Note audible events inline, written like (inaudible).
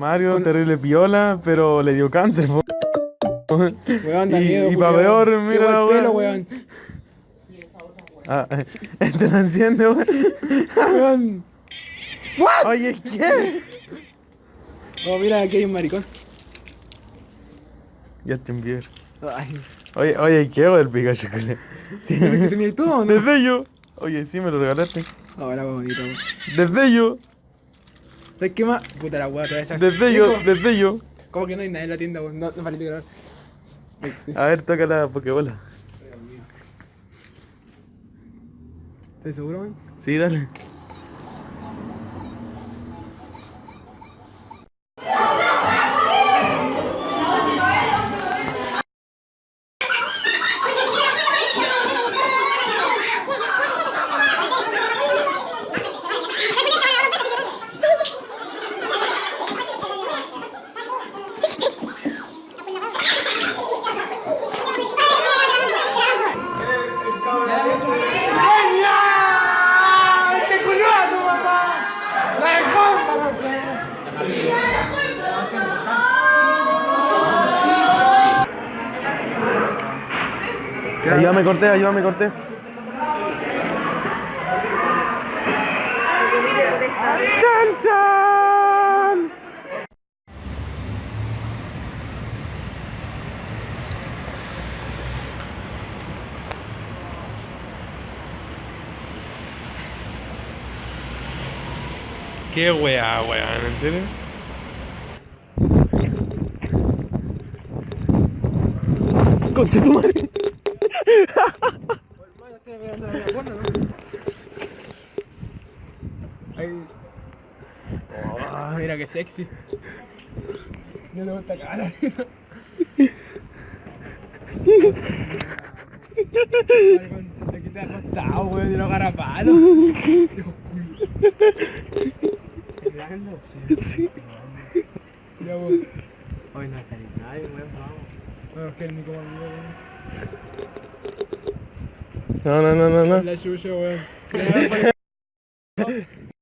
Mario, terrible piola, pero le dio cáncer, po. Weón, da Y- miedo, y pa' culiao. peor, mira pelo, weá. weón. Ah, (laughs) este no enciende, weón. Weón. Oye, ¿qué? Oh, mira, aquí hay un maricón. Justin Bieber. Ay, Oye, oye, ¿qué hago del Pikachu, culiao? ¿que tenía todo no? Desde yo. Oye, sí, me lo regalaste. Ahora va bonito, weón. Desde yo. ¿Sabes qué más? Puta la weá, te Desde yo, desde yo. ¿Cómo que no hay nadie en la tienda, weón? No, no vale grabar. A ver, toca la Pokébola. ¿Estás seguro, weón? Sí, dale. Ayúdame, corté, ayúdame, corté. ¿Qué weá, weón? ¿En serio? Conche tu madre. Ay. Oh, mira qué sexy. No le gusta cara. Te has acostado, weón, de los garapalos llorando. Sí. (laughs) Ya. Hoy no salí nadie, weón, vamos. Bueno, que el Nico me weón. No, no, no, no, no. (laughs) (laughs)